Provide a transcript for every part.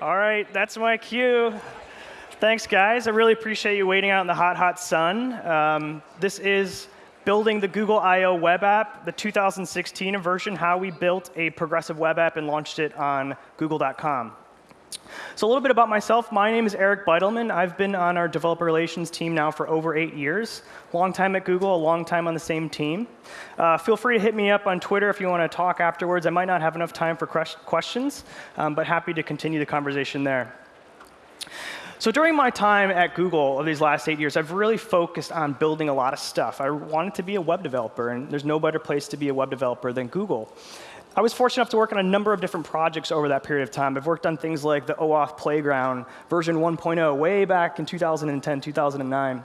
All right, that's my cue. Thanks, guys. I really appreciate you waiting out in the hot, hot sun. Um, this is building the Google I.O. web app, the 2016 version, how we built a progressive web app and launched it on google.com. So a little bit about myself. My name is Eric Bidelman. I've been on our developer relations team now for over eight years. Long time at Google, a long time on the same team. Uh, feel free to hit me up on Twitter if you want to talk afterwards. I might not have enough time for questions, um, but happy to continue the conversation there. So during my time at Google of these last eight years, I've really focused on building a lot of stuff. I wanted to be a web developer, and there's no better place to be a web developer than Google. I was fortunate enough to work on a number of different projects over that period of time. I've worked on things like the OAuth Playground version 1.0 way back in 2010, 2009.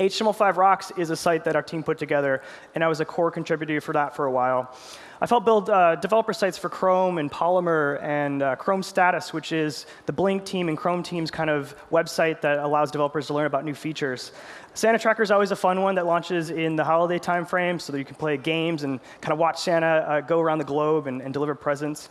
HTML5 Rocks is a site that our team put together, and I was a core contributor for that for a while. I've helped build uh, developer sites for Chrome and Polymer and uh, Chrome Status, which is the Blink team and Chrome team's kind of website that allows developers to learn about new features. Santa Tracker is always a fun one that launches in the holiday timeframe so that you can play games and kind of watch Santa uh, go around the globe and, and deliver presents.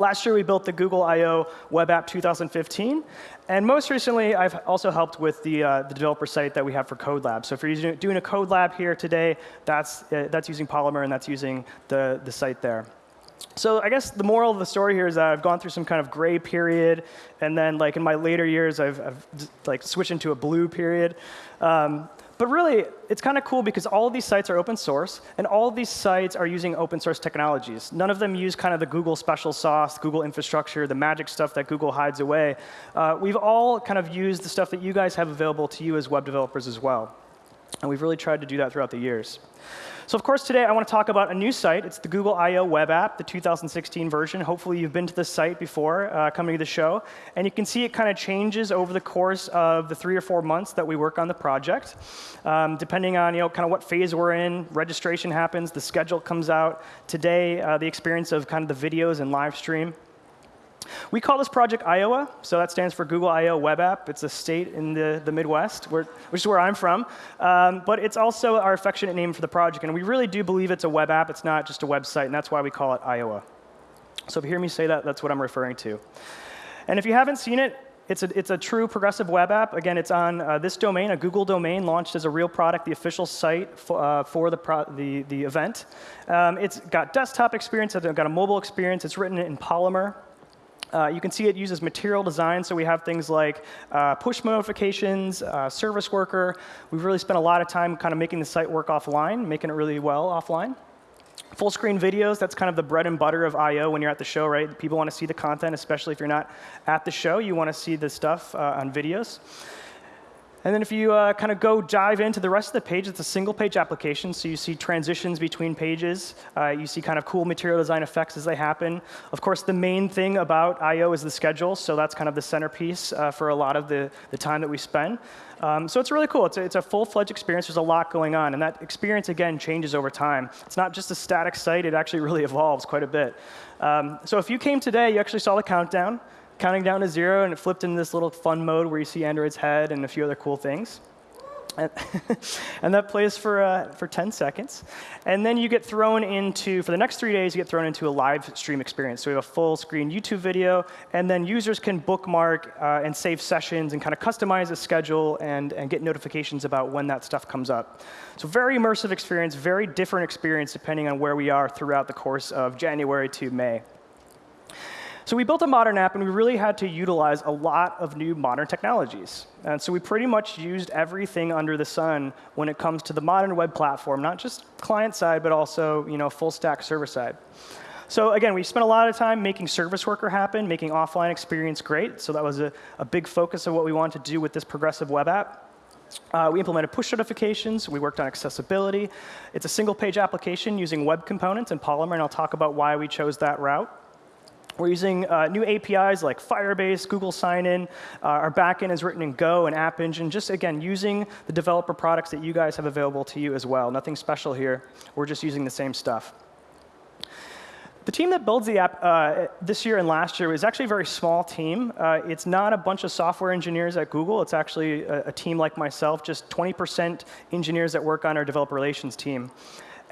Last year, we built the Google I.O. Web App 2015. And most recently, I've also helped with the, uh, the developer site that we have for CodeLab. So if you're doing a CodeLab here today, that's, uh, that's using Polymer, and that's using the, the site there. So I guess the moral of the story here is that I've gone through some kind of gray period, and then like in my later years, I've, I've like switched into a blue period. Um, but really, it's kind of cool because all of these sites are open source, and all of these sites are using open source technologies. None of them use kind of the Google special sauce, Google infrastructure, the magic stuff that Google hides away. Uh, we've all kind of used the stuff that you guys have available to you as web developers as well. And we've really tried to do that throughout the years. So of course, today I want to talk about a new site. It's the Google I.O. web app, the 2016 version. Hopefully you've been to this site before uh, coming to the show. And you can see it kind of changes over the course of the three or four months that we work on the project. Um, depending on you know, kind of what phase we're in, registration happens, the schedule comes out. Today, uh, the experience of kind of the videos and live stream. We call this project Iowa, so that stands for Google I.O. Web App. It's a state in the, the Midwest, where, which is where I'm from. Um, but it's also our affectionate name for the project, and we really do believe it's a web app. It's not just a website, and that's why we call it Iowa. So if you hear me say that, that's what I'm referring to. And if you haven't seen it, it's a, it's a true progressive web app. Again, it's on uh, this domain, a Google domain, launched as a real product, the official site for, uh, for the, the, the event. Um, it's got desktop experience, it's got a mobile experience, it's written in Polymer. Uh, you can see it uses material design, so we have things like uh, push notifications, uh, service worker. We've really spent a lot of time kind of making the site work offline, making it really well offline. Full screen videos, that's kind of the bread and butter of I.O. when you're at the show, right? People want to see the content, especially if you're not at the show. You want to see the stuff uh, on videos. And then if you uh, kind of go dive into the rest of the page, it's a single page application. So you see transitions between pages. Uh, you see kind of cool material design effects as they happen. Of course, the main thing about I.O. is the schedule. So that's kind of the centerpiece uh, for a lot of the, the time that we spend. Um, so it's really cool. It's a, it's a full-fledged experience. There's a lot going on. And that experience, again, changes over time. It's not just a static site. It actually really evolves quite a bit. Um, so if you came today, you actually saw the countdown counting down to zero, and it flipped into this little fun mode where you see Android's head and a few other cool things. And, that plays for, uh, for 10 seconds. And then you get thrown into, for the next three days, you get thrown into a live stream experience. So we have a full screen YouTube video, and then users can bookmark uh, and save sessions and kind of customize a schedule and, and get notifications about when that stuff comes up. So very immersive experience, very different experience depending on where we are throughout the course of January to May. So we built a modern app, and we really had to utilize a lot of new modern technologies. And so we pretty much used everything under the sun when it comes to the modern web platform, not just client side, but also you know, full stack server side. So again, we spent a lot of time making service worker happen, making offline experience great. So that was a, a big focus of what we wanted to do with this progressive web app. Uh, we implemented push notifications. We worked on accessibility. It's a single page application using web components and Polymer, and I'll talk about why we chose that route. We're using uh, new APIs like Firebase, Google Sign-In. Uh, our backend is written in Go and App Engine, just, again, using the developer products that you guys have available to you as well. Nothing special here. We're just using the same stuff. The team that builds the app uh, this year and last year is actually a very small team. Uh, it's not a bunch of software engineers at Google. It's actually a, a team like myself, just 20% engineers that work on our developer relations team.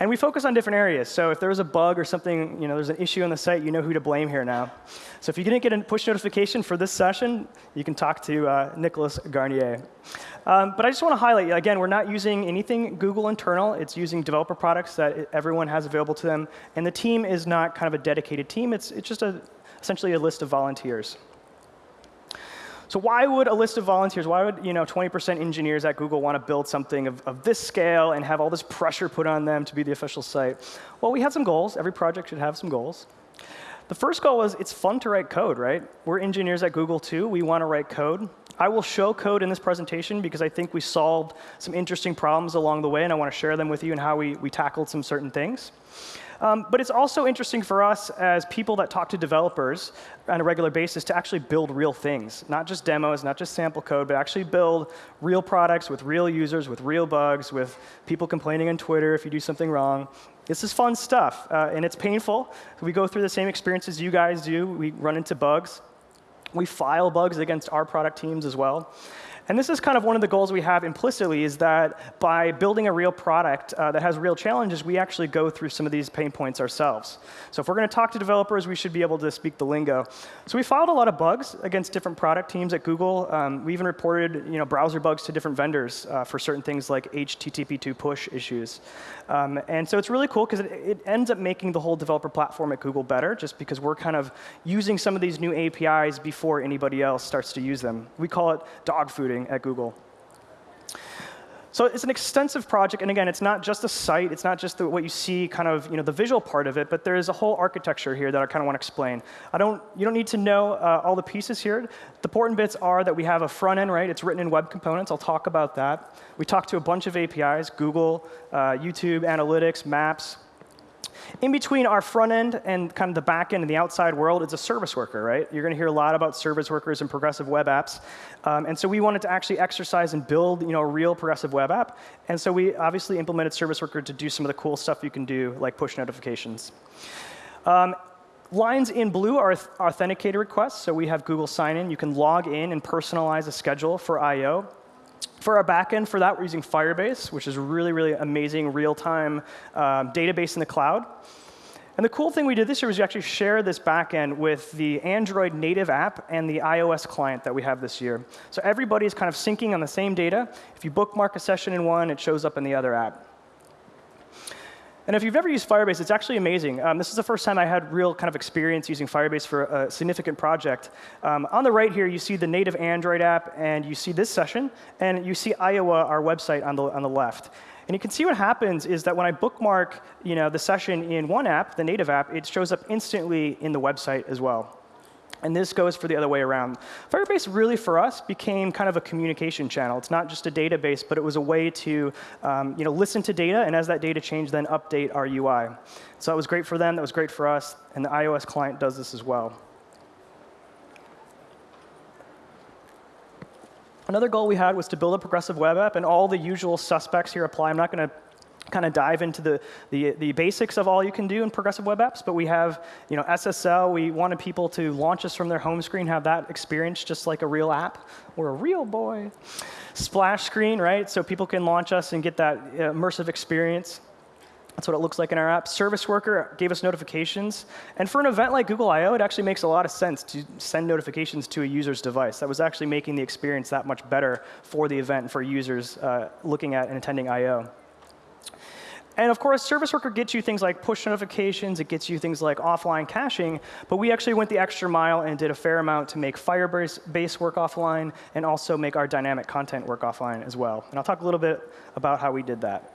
And we focus on different areas. So if there's a bug or something, you know, there's an issue on the site, you know who to blame here now. So if you didn't get a push notification for this session, you can talk to uh, Nicolas Garnier. Um, but I just want to highlight, again, we're not using anything Google internal. It's using developer products that everyone has available to them. And the team is not kind of a dedicated team. It's, it's just a, essentially a list of volunteers. So why would a list of volunteers, why would you know 20% engineers at Google want to build something of, of this scale and have all this pressure put on them to be the official site? Well, we had some goals. Every project should have some goals. The first goal was it's fun to write code, right? We're engineers at Google too. We want to write code. I will show code in this presentation because I think we solved some interesting problems along the way, and I want to share them with you and how we, we tackled some certain things. Um, but it's also interesting for us as people that talk to developers on a regular basis to actually build real things, not just demos, not just sample code, but actually build real products with real users, with real bugs, with people complaining on Twitter if you do something wrong. This is fun stuff, uh, and it's painful. We go through the same experiences you guys do. We run into bugs. We file bugs against our product teams as well. And this is kind of one of the goals we have implicitly is that by building a real product uh, that has real challenges, we actually go through some of these pain points ourselves. So if we're going to talk to developers, we should be able to speak the lingo. So we filed a lot of bugs against different product teams at Google. Um, we even reported you know, browser bugs to different vendors uh, for certain things like HTTP2 push issues. Um, and so it's really cool because it, it ends up making the whole developer platform at Google better just because we're kind of using some of these new APIs before anybody else starts to use them. We call it dog at Google. So it's an extensive project, and again, it's not just a site, it's not just the, what you see, kind of, you know, the visual part of it, but there is a whole architecture here that I kind of want to explain. I don't, you don't need to know uh, all the pieces here. The important bits are that we have a front end, right? It's written in web components. I'll talk about that. We talk to a bunch of APIs, Google, uh, YouTube, Analytics, Maps, in between our front end and kind of the back end and the outside world is a service worker, right? You're going to hear a lot about service workers and progressive web apps. Um, and so we wanted to actually exercise and build you know, a real progressive web app. And so we obviously implemented service worker to do some of the cool stuff you can do, like push notifications. Um, Lines in blue are authenticated requests. So we have Google sign in. You can log in and personalize a schedule for I.O. For our backend, for that, we're using Firebase, which is really, really amazing real-time um, database in the cloud. And the cool thing we did this year was we actually share this backend with the Android native app and the iOS client that we have this year. So everybody is kind of syncing on the same data. If you bookmark a session in one, it shows up in the other app. And if you've ever used Firebase, it's actually amazing. Um, this is the first time I had real kind of experience using Firebase for a significant project. Um, on the right here, you see the native Android app, and you see this session, and you see Iowa, our website, on the, on the left. And you can see what happens is that when I bookmark you know, the session in one app, the native app, it shows up instantly in the website as well. And this goes for the other way around. Firebase really, for us, became kind of a communication channel. It's not just a database, but it was a way to um, you know, listen to data, and as that data changed, then update our UI. So that was great for them. That was great for us. And the iOS client does this as well. Another goal we had was to build a progressive web app, and all the usual suspects here apply. I'm not going to kind of dive into the, the, the, basics of all you can do in progressive web apps, but we have you know, SSL. We wanted people to launch us from their home screen, have that experience just like a real app. We're a real boy. Splash screen, right? So people can launch us and get that immersive experience. That's what it looks like in our app. Service Worker gave us notifications. And for an event like Google I.O., it actually makes a lot of sense to send notifications to a user's device. That was actually making the experience that much better for the event for users uh, looking at and attending I.O. And of course, Service Worker gets you things like push notifications. It gets you things like offline caching. But we actually went the extra mile and did a fair amount to make Firebase base work offline and also make our dynamic content work offline as well. And I'll talk a little bit about how we did that.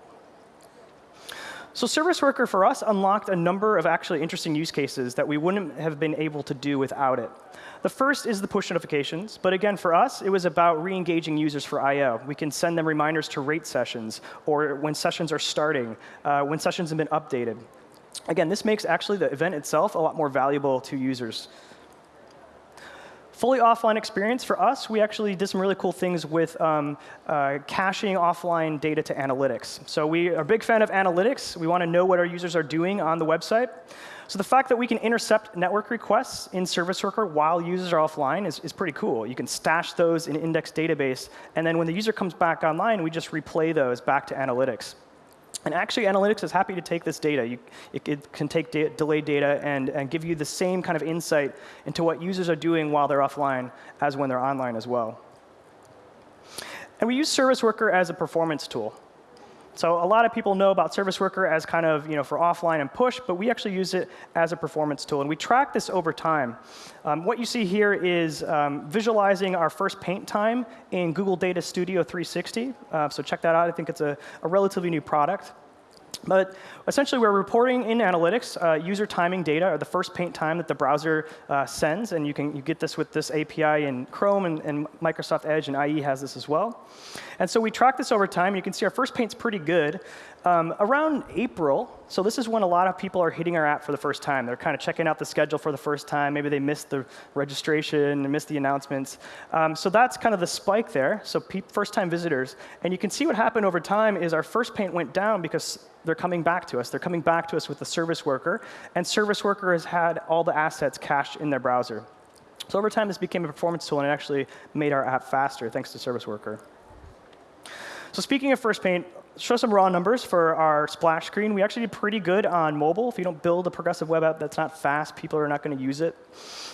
So Service Worker for us unlocked a number of actually interesting use cases that we wouldn't have been able to do without it. The first is the push notifications. But again, for us, it was about re-engaging users for I.O. We can send them reminders to rate sessions or when sessions are starting, uh, when sessions have been updated. Again, this makes actually the event itself a lot more valuable to users. Fully offline experience for us, we actually did some really cool things with um, uh, caching offline data to analytics. So we are a big fan of analytics. We want to know what our users are doing on the website. So the fact that we can intercept network requests in Service Worker while users are offline is, is pretty cool. You can stash those in index database, and then when the user comes back online, we just replay those back to analytics. And actually, analytics is happy to take this data. You, it, it, can take da delayed data and, and give you the same kind of insight into what users are doing while they're offline as when they're online as well. And we use Service Worker as a performance tool. So a lot of people know about Service Worker as kind of you know, for offline and push, but we actually use it as a performance tool. And we track this over time. Um, what you see here is um, visualizing our first paint time in Google Data Studio 360. Uh, so check that out. I think it's a, a relatively new product. But essentially, we're reporting in analytics uh, user timing data, or the first paint time that the browser uh, sends. And you can you get this with this API in Chrome, and, and, Microsoft Edge and IE has this as well. And so we track this over time. You can see our first paint's pretty good. Um, around April, so this is when a lot of people are hitting our app for the first time. They're kind of checking out the schedule for the first time. Maybe they missed the registration, missed the announcements. Um, so that's kind of the spike there. So first-time visitors. And you can see what happened over time is our first paint went down because they're coming back to us. They're coming back to us with the service worker. And service worker has had all the assets cached in their browser. So over time, this became a performance tool, and it actually made our app faster thanks to service worker. So speaking of first paint, show some raw numbers for our splash screen. We actually did pretty good on mobile. If you don't build a progressive web app that's not fast, people are not going to use it.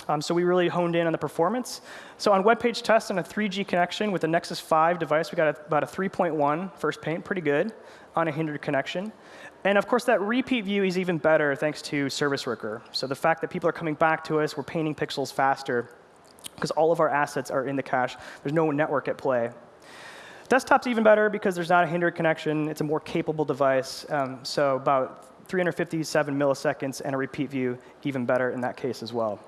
Um, so we really honed in on the performance. So on web page test on a 3G connection with a Nexus 5 device, we got a, about a 3.1 first paint, pretty good on a hindered connection. And of course, that repeat view is even better thanks to Service Worker. So the fact that people are coming back to us, we're painting pixels faster because all of our assets are in the cache. There's no network at play. Desktop's even better because there's not a hindered connection. It's a more capable device. Um, so about 357 milliseconds and a repeat view, even better in that case as well.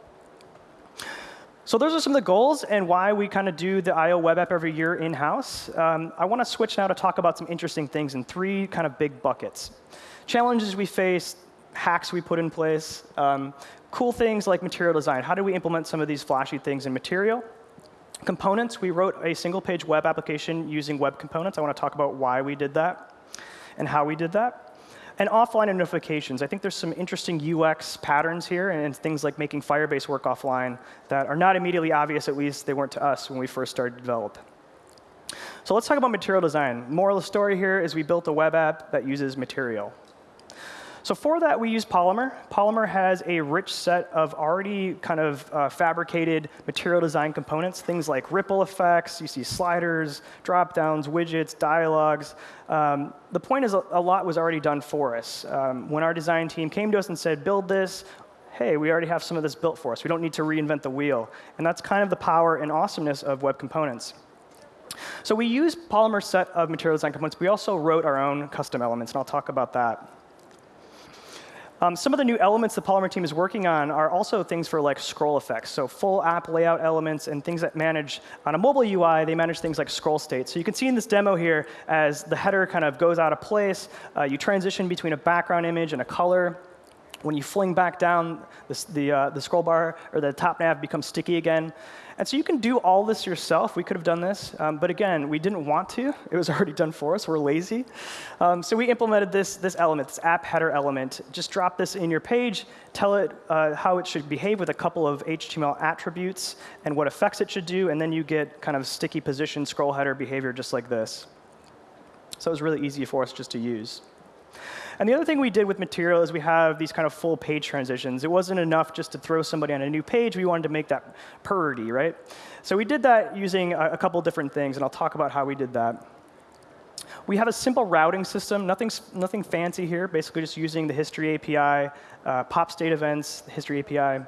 So those are some of the goals and why we kind of do the I.O. web app every year in-house. Um, I want to switch now to talk about some interesting things in three kind of big buckets. Challenges we face, hacks we put in place, um, cool things like material design. How do we implement some of these flashy things in material? Components, we wrote a single page web application using web components. I want to talk about why we did that and how we did that. And offline and notifications. I think there's some interesting UX patterns here and things like making Firebase work offline that are not immediately obvious, at least they weren't to us when we first started to develop. So let's talk about material design. Moral of the story here is we built a web app that uses material. So for that, we use Polymer. Polymer has a rich set of already kind of uh, fabricated material design components, things like ripple effects, you see sliders, drop-downs, widgets, dialogues. Um, the point is a, a, lot was already done for us. Um, when our design team came to us and said, build this, hey, we already have some of this built for us. We don't need to reinvent the wheel. And that's kind of the power and awesomeness of web components. So we use Polymer set of material design components. We also wrote our own custom elements, and I'll talk about that. Um, some of the new elements the Polymer team is working on are also things for like scroll effects. So full app layout elements and things that manage on a mobile UI, they manage things like scroll state. So you can see in this demo here, as the header kind of goes out of place, uh, you transition between a background image and a color. When you fling back down, this, the, uh, the scroll bar or the top nav becomes sticky again. And so you can do all this yourself. We could have done this. Um, but again, we didn't want to. It was already done for us. We're lazy. Um, so we implemented this, this element, this app header element. Just drop this in your page, tell it uh, how it should behave with a couple of HTML attributes and what effects it should do. And then you get kind of sticky position scroll header behavior just like this. So it was really easy for us just to use. And the other thing we did with Material is we have these kind of full page transitions. It wasn't enough just to throw somebody on a new page. We wanted to make that purdy, right? So we did that using a, a couple different things, and I'll talk about how we did that. We have a simple routing system, nothing, nothing fancy here, basically just using the history API, uh, pop state events, history API.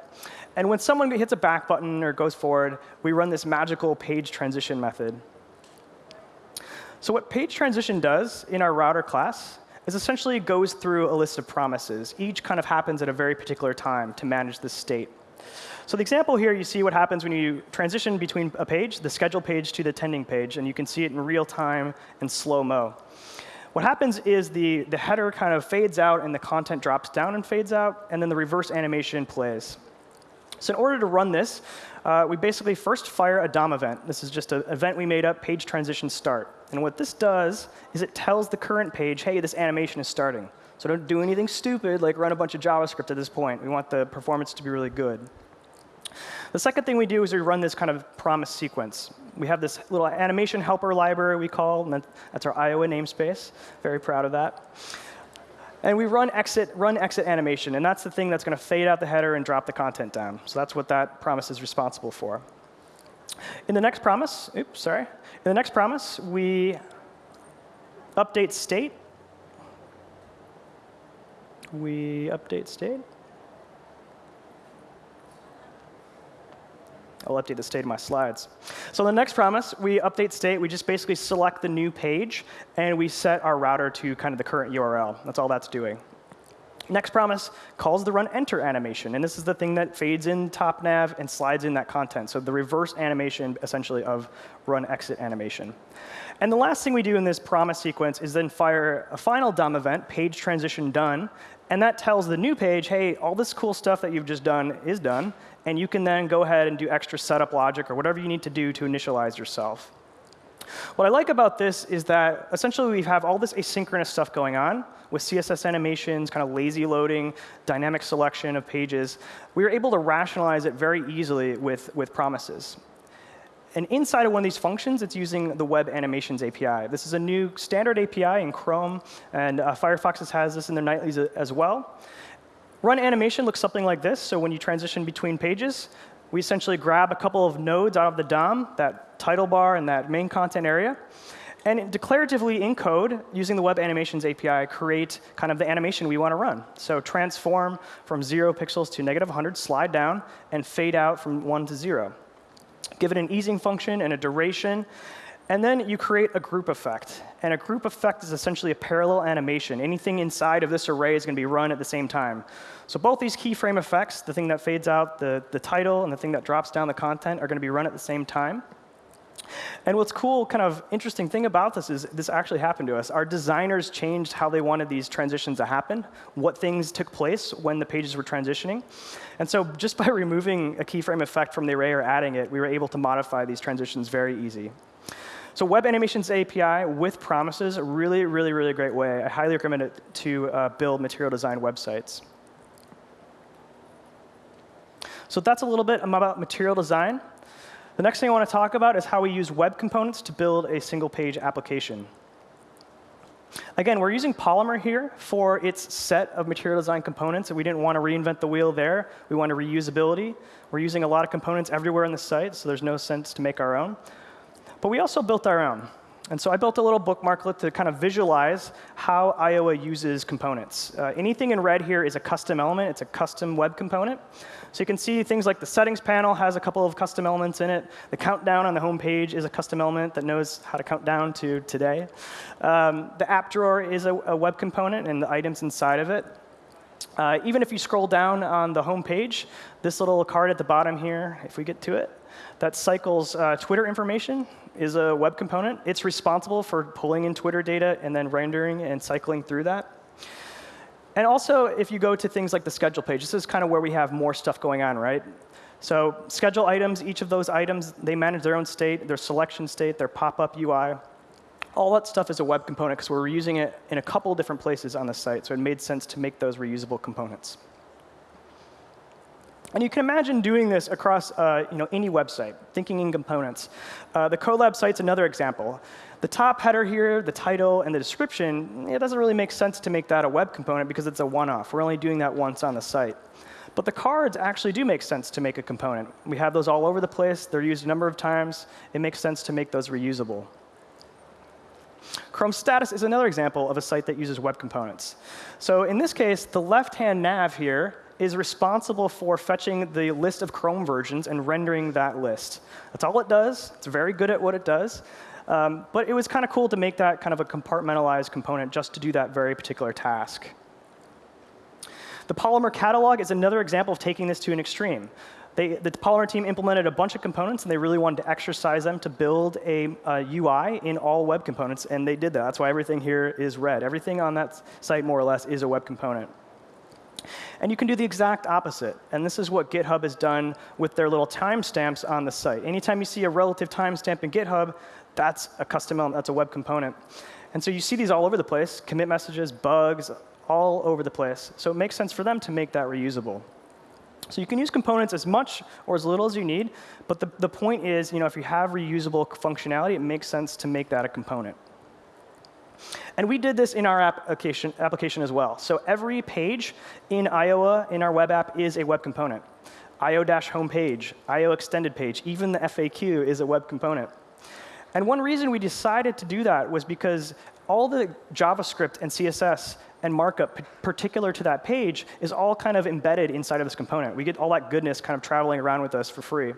And when someone hits a back button or goes forward, we run this magical page transition method. So what page transition does in our router class is essentially goes through a list of promises. Each kind of happens at a very particular time to manage this state. So the example here, you see what happens when you transition between a page, the schedule page to the tending page, and you can see it in real time and slow-mo. What happens is the, the header kind of fades out and the content drops down and fades out, and then the reverse animation plays. So in order to run this, uh, we basically first fire a DOM event. This is just an event we made up, page transition start. And what this does is it tells the current page, hey, this animation is starting. So don't do anything stupid like run a bunch of JavaScript at this point. We want the performance to be really good. The second thing we do is we run this kind of promise sequence. We have this little animation helper library we call, and that's our Iowa namespace. Very proud of that. And we run exit, run exit animation, and that's the thing that's going to fade out the header and drop the content down. So that's what that promise is responsible for. In the next promise, oops, sorry. In the next promise, we update state. We update state. I'll update the state of my slides. So the next promise, we update state. We just basically select the new page, and we set our router to kind of the current URL. That's all that's doing. Next promise calls the run enter animation. And this is the thing that fades in top nav and slides in that content. So the reverse animation, essentially, of run exit animation. And the last thing we do in this promise sequence is then fire a final DOM event, page transition done. And that tells the new page, hey, all this cool stuff that you've just done is done and you can then go ahead and do extra setup logic or whatever you need to do to initialize yourself. What I like about this is that essentially we have all this asynchronous stuff going on with CSS animations, kind of lazy loading, dynamic selection of pages. We are able to rationalize it very easily with, with promises. And inside of one of these functions, it's using the Web Animations API. This is a new standard API in Chrome, and uh, Firefox has this in their nightlies as well. Run animation looks something like this. So when you transition between pages, we essentially grab a couple of nodes out of the DOM, that title bar and that main content area, and declaratively in code, using the Web Animations API, create kind of the animation we want to run. So transform from 0 pixels to negative 100, slide down, and fade out from 1 to 0. Give it an easing function and a duration, and then you create a group effect. And a group effect is essentially a parallel animation. Anything inside of this array is going to be run at the same time. So both these keyframe effects, the thing that fades out the, the title and the thing that drops down the content, are going to be run at the same time. And what's cool, kind of interesting thing about this is this actually happened to us. Our designers changed how they wanted these transitions to happen, what things took place when the pages were transitioning. And so just by removing a keyframe effect from the array or adding it, we were able to modify these transitions very easy. So Web Animations API with promises, really, really, really great way. I highly recommend it to uh, build material design websites. So that's a little bit about material design. The next thing I want to talk about is how we use web components to build a single page application. Again, we're using Polymer here for its set of material design components, and we didn't want to reinvent the wheel there. We wanted reusability. We're using a lot of components everywhere in the site, so there's no sense to make our own. But we also built our own. And so I built a little bookmarklet to kind of visualize how Iowa uses components. Uh, anything in red here is a custom element. It's a custom web component. So you can see things like the settings panel has a couple of custom elements in it. The countdown on the home page is a custom element that knows how to count down to today. Um, the app drawer is a, a, web component and the items inside of it. Uh, even if you scroll down on the home page, this little card at the bottom here, if we get to it, that cycles uh, Twitter information is a web component. It's responsible for pulling in Twitter data and then rendering and cycling through that. And also, if you go to things like the schedule page, this is kind of where we have more stuff going on, right? So schedule items, each of those items, they manage their own state, their selection state, their pop-up UI. All that stuff is a web component because we're reusing it in a couple different places on the site, so it made sense to make those reusable components. And you can imagine doing this across uh, you know, any website, thinking in components. Uh, the CodeLab site's another example. The top header here, the title, and the description, it doesn't really make sense to make that a web component because it's a one-off. We're only doing that once on the site. But the cards actually do make sense to make a component. We have those all over the place. They're used a number of times. It makes sense to make those reusable. Chrome status is another example of a site that uses web components. So in this case, the left-hand nav here is responsible for fetching the list of Chrome versions and rendering that list. That's all it does. It's very good at what it does. Um, but it was kind of cool to make that kind of a compartmentalized component just to do that very particular task. The Polymer catalog is another example of taking this to an extreme. They, the Polymer team implemented a bunch of components, and they really wanted to exercise them to build a, a, UI in all web components, and they did that. That's why everything here is red. Everything on that site, more or less, is a web component. And you can do the exact opposite. And this is what GitHub has done with their little timestamps on the site. Anytime you see a relative timestamp in GitHub, that's a custom element, that's a web component. And so you see these all over the place, commit messages, bugs, all over the place. So it makes sense for them to make that reusable. So you can use components as much or as little as you need, but the, the point is, you know, if you have reusable functionality, it makes sense to make that a component. And we did this in our application, application as well. So every page in Iowa in our web app is a web component. IO-homepage, IO extended page, even the FAQ is a web component. And one reason we decided to do that was because all the JavaScript and CSS and markup particular to that page is all kind of embedded inside of this component. We get all that goodness kind of traveling around with us for free.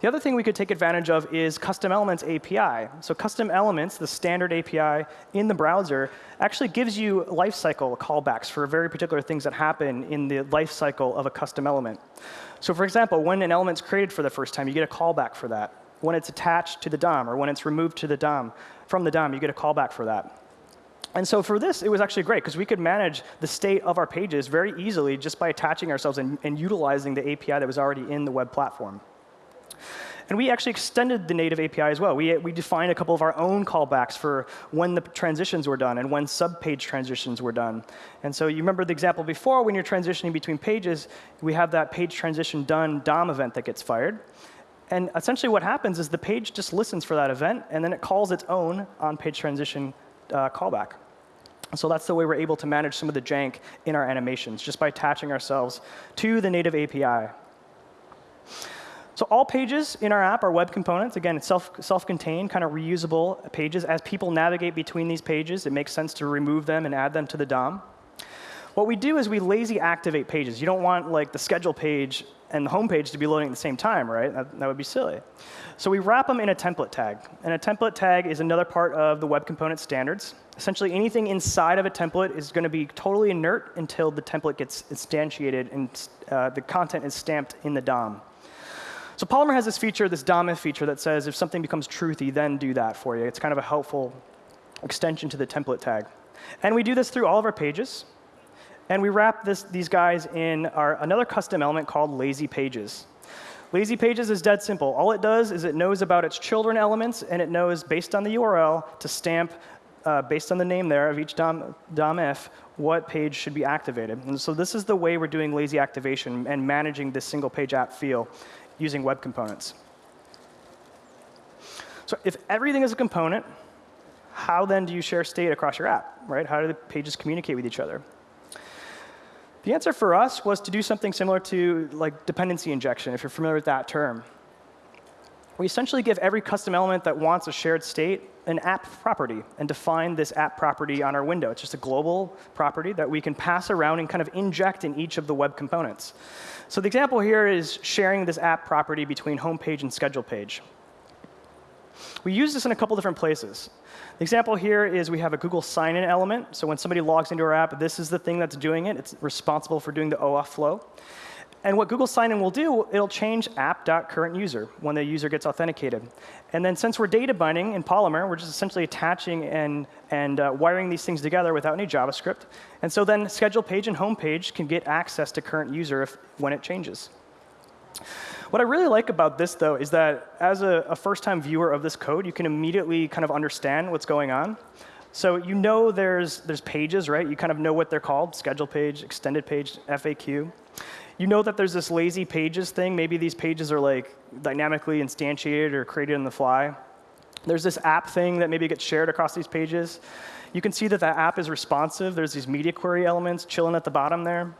The other thing we could take advantage of is Custom Elements API. So Custom Elements, the standard API in the browser, actually gives you lifecycle callbacks for very particular things that happen in the lifecycle of a custom element. So for example, when an element's created for the first time, you get a callback for that. When it's attached to the DOM, or when it's removed to the DOM, from the DOM, you get a callback for that. And so for this, it was actually great, because we could manage the state of our pages very easily just by attaching ourselves and, and utilizing the API that was already in the web platform. And we actually extended the native API as well. We, we defined a couple of our own callbacks for when the transitions were done and when sub-page transitions were done. And so you remember the example before, when you're transitioning between pages, we have that page transition done DOM event that gets fired. And essentially what happens is the page just listens for that event, and then it calls its own on-page transition uh, callback. So that's the way we're able to manage some of the jank in our animations, just by attaching ourselves to the native API. So all pages in our app are web components. Again, it's self, self-contained, kind of reusable pages. As people navigate between these pages, it makes sense to remove them and add them to the DOM. What we do is we lazy activate pages. You don't want like the schedule page and the home page to be loading at the same time, right? That, that would be silly. So we wrap them in a template tag. And a template tag is another part of the web component standards. Essentially, anything inside of a template is going to be totally inert until the template gets instantiated and uh, the content is stamped in the DOM. So Polymer has this feature, this DOM feature, that says if something becomes truthy, then do that for you. It's kind of a helpful extension to the template tag. And we do this through all of our pages. And we wrap this, these guys in our, another custom element called lazy pages. Lazy pages is dead simple. All it does is it knows about its children elements, and it knows, based on the URL, to stamp, uh, based on the name there of each DOM, DOM what page should be activated. And so this is the way we're doing lazy activation and managing this single page app feel using web components. So if everything is a component, how then do you share state across your app, right? How do the pages communicate with each other? The answer for us was to do something similar to like dependency injection, if you're familiar with that term. We essentially give every custom element that wants a shared state an app property and define this app property on our window. It's just a global property that we can pass around and kind of inject in each of the web components. So the example here is sharing this app property between home page and schedule page. We use this in a couple different places. The example here is we have a Google sign-in element. So when somebody logs into our app, this is the thing that's doing it. It's responsible for doing the OAuth flow. And what Google Sign-in will do, it'll change app.currentUser when the user gets authenticated. And then since we're data binding in Polymer, we're just essentially attaching and, and uh, wiring these things together without any JavaScript. And so then schedule page and home page can get access to current user if, when it changes. What I really like about this, though, is that as a, a first-time viewer of this code, you can immediately kind of understand what's going on. So you know there's, there's pages, right? You kind of know what they're called, schedule page, extended page, FAQ you know that there's this lazy pages thing. Maybe these pages are like dynamically instantiated or created on the fly. There's this app thing that maybe gets shared across these pages. You can see that that app is responsive. There's these media query elements chilling at the bottom there.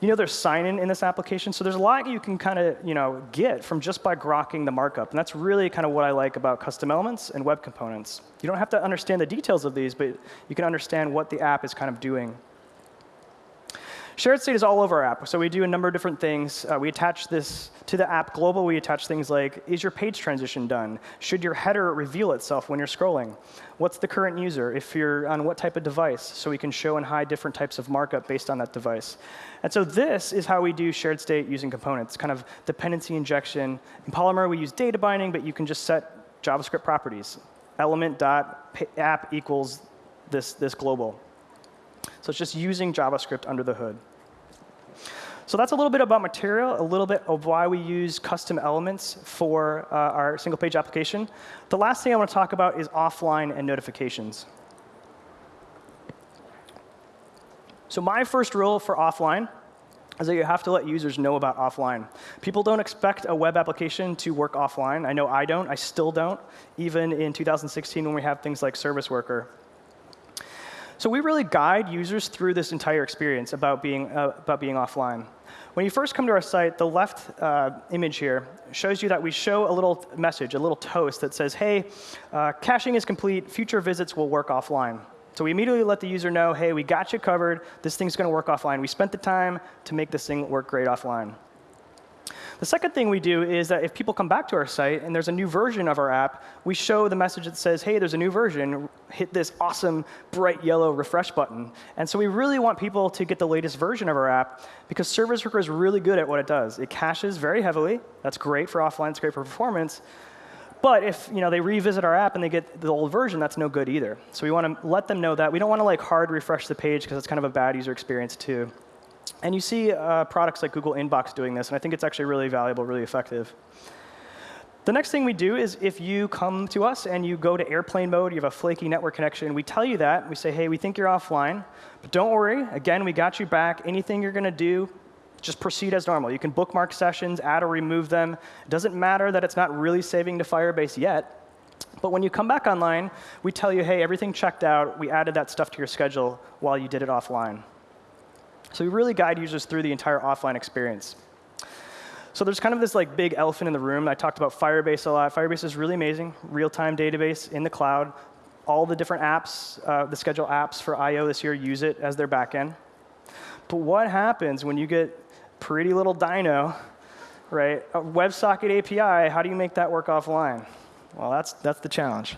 You know there's sign-in in this application, so there's a lot you can kind of you know, get from just by grokking the markup. And that's really kind of what I like about custom elements and web components. You don't have to understand the details of these, but you can understand what the app is kind of doing. Shared state is all over our app. So we do a number of different things. Uh, we attach this to the app global. We attach things like, is your page transition done? Should your header reveal itself when you're scrolling? What's the current user? If you're on what type of device? So we can show and hide different types of markup based on that device. And so this is how we do shared state using components, kind of dependency injection. In Polymer, we use data binding, but you can just set JavaScript properties. Element.app equals this, this global. So it's just using JavaScript under the hood. So that's a little bit about material, a little bit of why we use custom elements for uh, our single page application. The last thing I want to talk about is offline and notifications. So my first rule for offline is that you have to let users know about offline. People don't expect a web application to work offline. I know I don't. I still don't, even in 2016 when we have things like Service Worker. So we really guide users through this entire experience about being, uh, about being offline. When you first come to our site, the left uh, image here shows you that we show a little message, a little toast that says, hey, uh, caching is complete, future visits will work offline. So we immediately let the user know, hey, we got you covered. This thing's going to work offline. We spent the time to make this thing work great offline. The second thing we do is that if people come back to our site and there's a new version of our app, we show the message that says, hey, there's a new version. Hit this awesome bright yellow refresh button. And so we really want people to get the latest version of our app because Service Worker is really good at what it does. It caches very heavily. That's great for offline. It's great for performance. But if you know, they revisit our app and they get the old version, that's no good either. So we want to let them know that. We don't want to like hard refresh the page because it's kind of a bad user experience too. And you see uh, products like Google Inbox doing this, and I think it's actually really valuable, really effective. The next thing we do is if you come to us and you go to airplane mode, you have a flaky network connection, we tell you that. We say, hey, we think you're offline. But don't worry. Again, we got you back. Anything you're going to do, just proceed as normal. You can bookmark sessions, add or remove them. It doesn't matter that it's not really saving to Firebase yet. But when you come back online, we tell you, hey, everything checked out. We added that stuff to your schedule while you did it offline. So we really guide users through the entire offline experience. So there's kind of this like big elephant in the room. I talked about Firebase a lot. Firebase is really amazing, real-time database in the cloud. All the different apps, uh, the schedule apps for I/O this year use it as their backend. But what happens when you get pretty little Dino, right? A WebSocket API, how do you make that work offline? Well, that's, that's the challenge.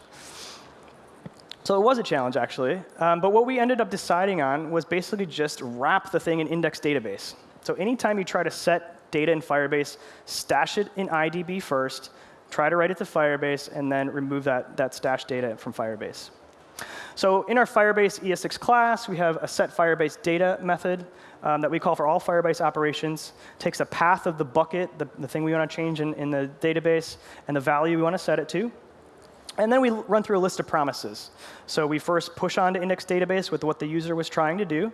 So it was a challenge, actually. Um, but what we ended up deciding on was basically just wrap the thing in index database. So anytime you try to set data in Firebase, stash it in IDB first, try to write it to Firebase, and then remove that, that stashed data from Firebase. So in our Firebase ES6 class, we have a set Firebase data method um, that we call for all Firebase operations. Takes a path of the bucket, the, the thing we want to change in, in the database, and the value we want to set it to. And then we run through a list of promises. So we first push on to index database with what the user was trying to do.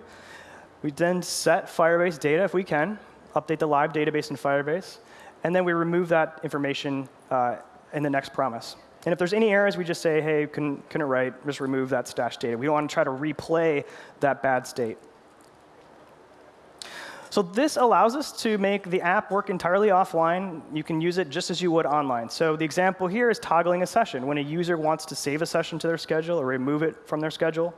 We then set Firebase data if we can, update the live database in Firebase, and then we remove that information uh, in the next promise. And if there's any errors, we just say, hey, couldn't, couldn't write, just remove that stash data. We don't want to try to replay that bad state. So this allows us to make the app work entirely offline. You can use it just as you would online. So the example here is toggling a session. When a user wants to save a session to their schedule or remove it from their schedule,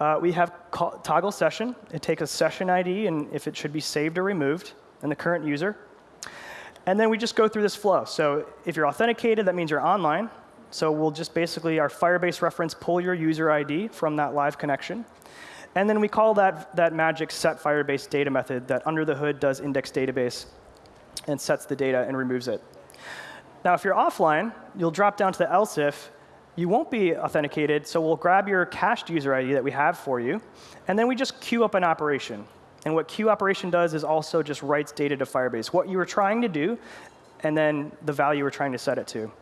uh, we have toggle session. It takes a session ID and if it should be saved or removed, and the current user. And then we just go through this flow. So if you're authenticated, that means you're online. So we'll just basically, our Firebase reference, pull your user ID from that live connection. And then we call that, that magic set Firebase data method that under the hood does index database and sets the data and removes it. Now, if you're offline, you'll drop down to the else if. You won't be authenticated, so we'll grab your cached user ID that we have for you, and then we just queue up an operation. And what queue operation does is also just writes data to Firebase, what you were trying to do, and then the value we're trying to set it to.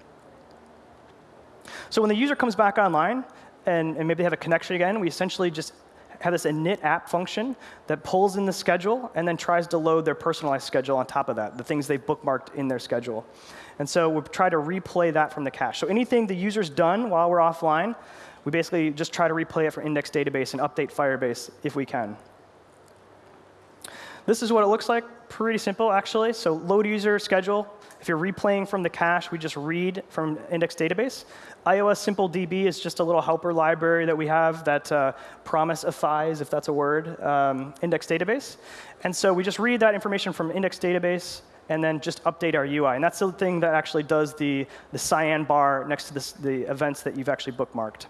So when the user comes back online, and, and maybe they have a connection again, we essentially just have this init app function that pulls in the schedule and then tries to load their personalized schedule on top of that, the things they've bookmarked in their schedule. And so we try to replay that from the cache. So anything the user's done while we're offline, we basically just try to replay it for index database and update Firebase if we can. This is what it looks like. Pretty simple, actually. So load user schedule. If you're replaying from the cache, we just read from index database. Iowa simple DB is just a little helper library that we have that uh, promiseifies, if that's a word, um, index database. And so we just read that information from index database and then just update our UI. And that's the thing that actually does the, the cyan bar next to this, the events that you've actually bookmarked.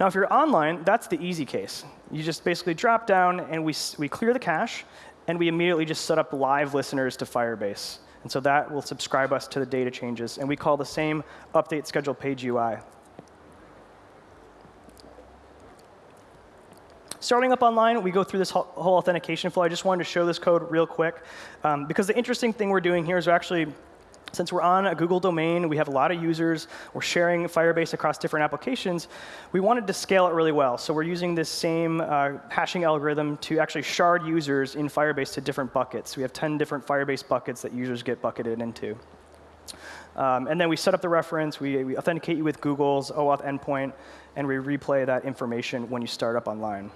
Now, if you're online, that's the easy case. You just basically drop down, and we, we clear the cache, and we immediately just set up live listeners to Firebase. And so that will subscribe us to the data changes. And we call the same update schedule page UI. Starting up online, we go through this whole authentication flow. I just wanted to show this code real quick. Um, because the interesting thing we're doing here is we're actually Since we're on a Google domain, we have a lot of users, we're sharing Firebase across different applications, we wanted to scale it really well. So we're using this same uh, hashing algorithm to actually shard users in Firebase to different buckets. We have 10 different Firebase buckets that users get bucketed into. Um, and then we set up the reference, we, we authenticate you with Google's OAuth endpoint, and we replay that information when you start up online.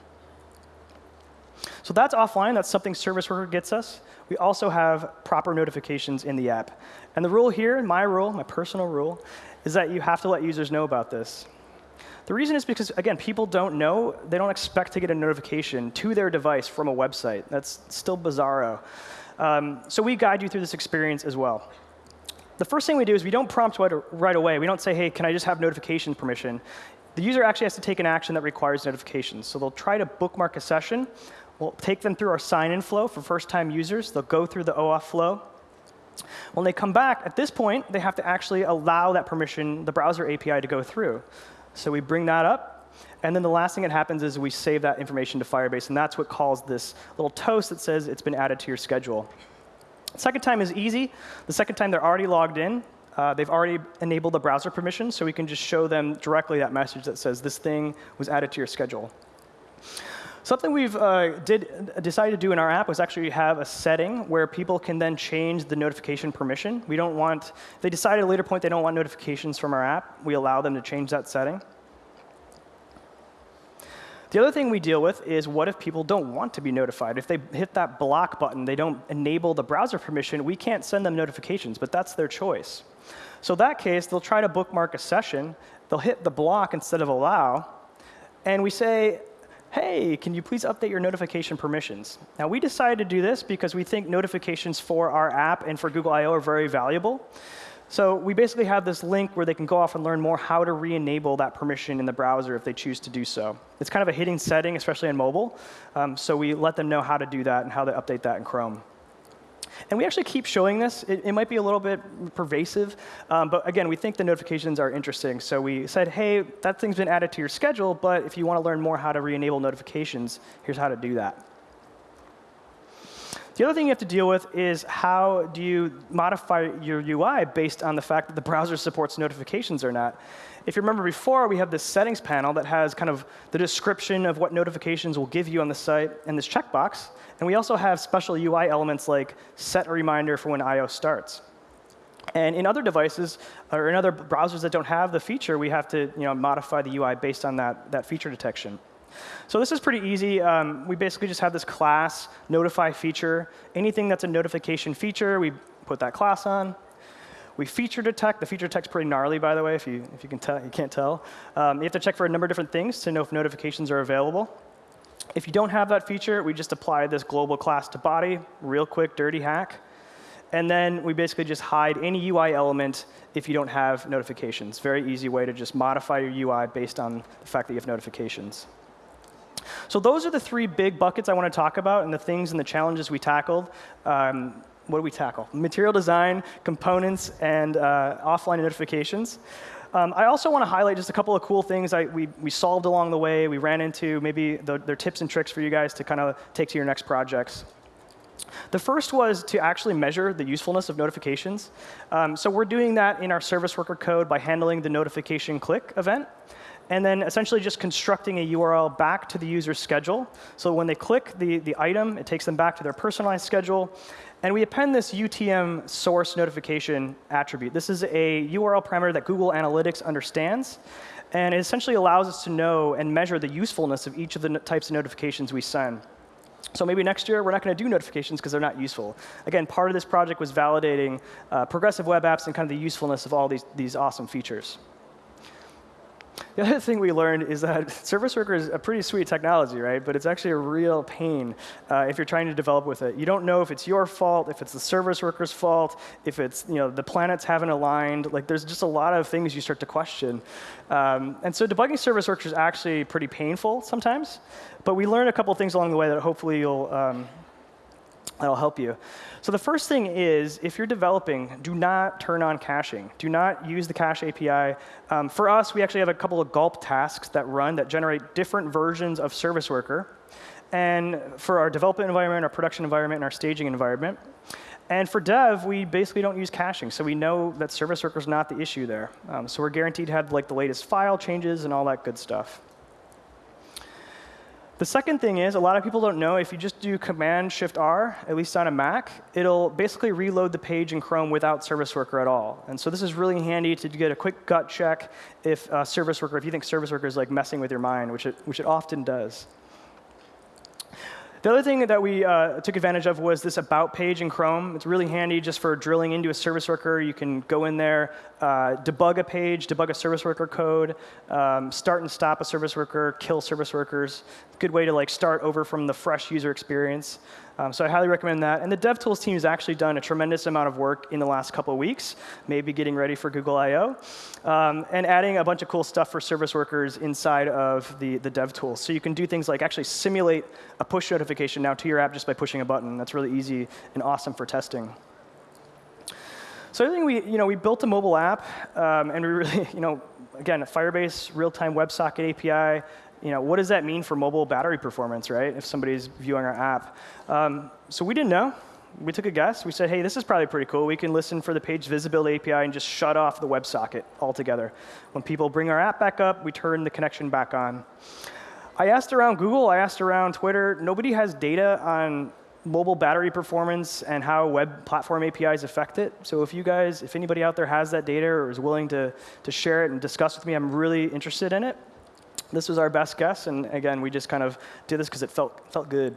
So that's offline. That's something Service Worker gets us. We also have proper notifications in the app. And the rule here, my rule, my personal rule, is that you have to let users know about this. The reason is because, again, people don't know. They don't expect to get a notification to their device from a website. That's still bizarro. Um, so we guide you through this experience as well. The first thing we do is we don't prompt right away. We don't say, hey, can I just have notification permission? The user actually has to take an action that requires notifications. So they'll try to bookmark a session. We'll take them through our sign-in flow for first-time users. They'll go through the OAuth flow. When they come back, at this point, they have to actually allow that permission, the browser API, to go through. So we bring that up. And then the last thing that happens is we save that information to Firebase. And that's what calls this little toast that says it's been added to your schedule. Second time is easy. The second time they're already logged in. Uh, they've already enabled the browser permission, so we can just show them directly that message that says this thing was added to your schedule. Something we've uh, did, decided to do in our app was actually have a setting where people can then change the notification permission. We don't want, they decide at a later point they don't want notifications from our app. We allow them to change that setting. The other thing we deal with is what if people don't want to be notified? If they hit that block button, they don't enable the browser permission, we can't send them notifications, but that's their choice. So that case, they'll try to bookmark a session, they'll hit the block instead of allow, and we say, hey, can you please update your notification permissions? Now, we decided to do this because we think notifications for our app and for Google I.O. are very valuable. So we basically have this link where they can go off and learn more how to re-enable that permission in the browser if they choose to do so. It's kind of a hidden setting, especially in mobile. Um, so we let them know how to do that and how to update that in Chrome. And we actually keep showing this. It, it might be a little bit pervasive, um, but again, we think the notifications are interesting. So we said, hey, that thing's been added to your schedule, but if you want to learn more how to re-enable notifications, here's how to do that. The other thing you have to deal with is how do you modify your UI based on the fact that the browser supports notifications or not. If you remember before, we have this settings panel that has kind of the description of what notifications will give you on the site and this checkbox. And we also have special UI elements like set a reminder for when I.O. starts. And in other devices, or in other browsers that don't have the feature, we have to you know, modify the UI based on that, that feature detection. So this is pretty easy. Um, we basically just have this class, notify feature. Anything that's a notification feature, we put that class on. We feature detect. The feature detect's pretty gnarly, by the way, if you, if you, can tell, you can't tell. Um, you have to check for a number of different things to know if notifications are available. If you don't have that feature, we just apply this global class to body, real quick, dirty hack. And then we basically just hide any UI element if you don't have notifications. Very easy way to just modify your UI based on the fact that you have notifications. So those are the three big buckets I want to talk about and the things and the challenges we tackled. Um, what do we tackle? Material design, components, and uh, offline notifications. Um, I also want to highlight just a couple of cool things I, we, we solved along the way, we ran into, maybe the, their tips and tricks for you guys to kind of take to your next projects. The first was to actually measure the usefulness of notifications. Um, so we're doing that in our service worker code by handling the notification click event and then essentially just constructing a URL back to the user's schedule. So when they click the, the item, it takes them back to their personalized schedule. And we append this UTM source notification attribute. This is a URL parameter that Google Analytics understands. And it essentially allows us to know and measure the usefulness of each of the types of notifications we send. So maybe next year, we're not going to do notifications because they're not useful. Again, part of this project was validating uh, progressive web apps and kind of the usefulness of all these, these awesome features. The other thing we learned is that Service Worker is a pretty sweet technology, right? But it's actually a real pain uh, if you're trying to develop with it. You don't know if it's your fault, if it's the service worker's fault, if it's you know the planets haven't aligned. Like there's just a lot of things you start to question. Um, and so debugging service workers is actually pretty painful sometimes. But we learned a couple things along the way that hopefully you'll um, that'll help you. So the first thing is, if you're developing, do not turn on caching. Do not use the cache API. Um, for us, we actually have a couple of gulp tasks that run that generate different versions of Service Worker. And for our development environment, our production environment, and our staging environment. And for dev, we basically don't use caching, so we know that service worker is not the issue there. Um, so we're guaranteed to have like the latest file changes and all that good stuff. The second thing is, a lot of people don't know, if you just do Command Shift R, at least on a Mac, it'll basically reload the page in Chrome without Service Worker at all. And so this is really handy to get a quick gut check if uh, Service Worker, if you think Service Worker is like messing with your mind, which it, which it often does. The other thing that we uh, took advantage of was this About page in Chrome. It's really handy just for drilling into a service worker. You can go in there, uh, debug a page, debug a service worker code, um, start and stop a service worker, kill service workers. Good way to like start over from the fresh user experience. Um, so I highly recommend that. And the DevTools team has actually done a tremendous amount of work in the last couple of weeks, maybe getting ready for Google I.O., um, and adding a bunch of cool stuff for service workers inside of the, the DevTools. So you can do things like actually simulate a push notification now to your app just by pushing a button. That's really easy and awesome for testing. So I think we, you know, we built a mobile app, um, and we really, you know, again, a Firebase real-time WebSocket API, you know, what does that mean for mobile battery performance, right, if somebody's viewing our app? Um, so we didn't know. We took a guess. We said, hey, this is probably pretty cool. We can listen for the page visibility API and just shut off the WebSocket altogether. When people bring our app back up, we turn the connection back on. I asked around Google, I asked around Twitter. Nobody has data on mobile battery performance and how web platform APIs affect it. So if you guys, if anybody out there has that data or is willing to, to share it and discuss with me, I'm really interested in it. This was our best guess, and again, we just kind of did this because it felt, felt good.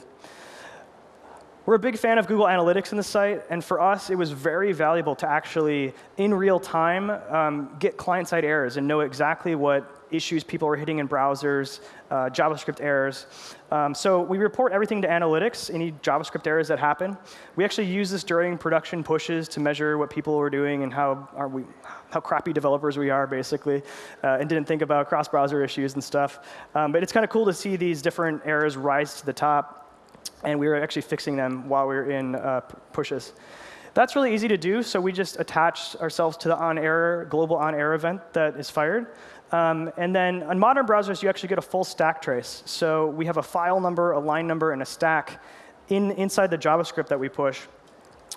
We're a big fan of Google Analytics in the site, and for us, it was very valuable to actually, in real time, um, get client-side errors and know exactly what issues people were hitting in browsers, uh, JavaScript errors. Um, so we report everything to analytics, any JavaScript errors that happen. We actually use this during production pushes to measure what people were doing and how, are we, how crappy developers we are, basically, uh, and didn't think about cross-browser issues and stuff. Um, but it's kind of cool to see these different errors rise to the top. And we were actually fixing them while we were in uh, pushes. That's really easy to do, so we just attach ourselves to the on-error, global on-error event that is fired. Um, and then on modern browsers, you actually get a full stack trace. So we have a file number, a line number, and a stack in, inside the JavaScript that we push.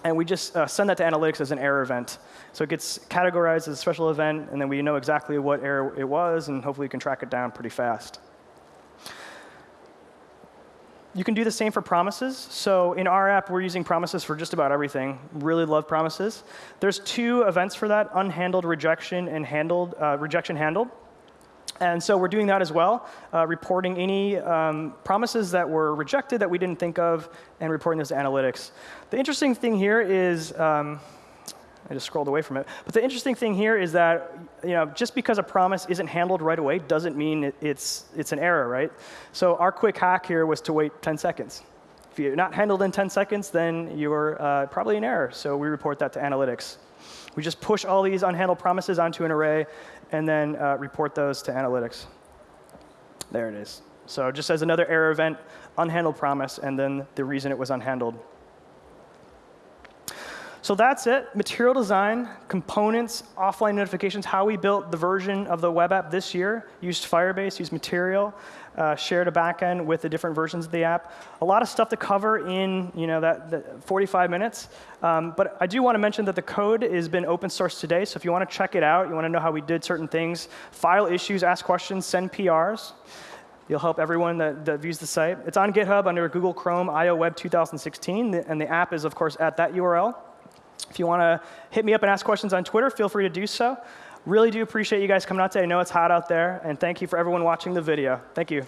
And we just uh, send that to analytics as an error event. So it gets categorized as a special event, and then we know exactly what error it was, and hopefully we can track it down pretty fast. You can do the same for promises. So in our app, we're using promises for just about everything. Really love promises. There's two events for that, unhandled rejection and handled, uh, rejection handled. And so we're doing that as well, uh, reporting any um, promises that were rejected that we didn't think of and reporting those to analytics. The interesting thing here is, um, I just scrolled away from it. But the interesting thing here is that you know, just because a promise isn't handled right away doesn't mean it's, it's an error, right? So our quick hack here was to wait 10 seconds. If you're not handled in 10 seconds, then you're uh, probably an error. So we report that to analytics. We just push all these unhandled promises onto an array and then uh, report those to analytics. There it is. So just as another error event, unhandled promise, and then the reason it was unhandled. So that's it. Material design, components, offline notifications, how we built the version of the web app this year, used Firebase, used Material, uh, shared a backend with the different versions of the app. A lot of stuff to cover in you know, that, that 45 minutes. Um, but I do want to mention that the code has been open source today. So if you want to check it out, you want to know how we did certain things, file issues, ask questions, send PRs. You'll help everyone that, that, views the site. It's on GitHub under Google Chrome IO Web 2016, and the app is, of course, at that URL. If you want to hit me up and ask questions on Twitter, feel free to do so. Really do appreciate you guys coming out today. I know it's hot out there, and thank you for everyone watching the video. Thank you.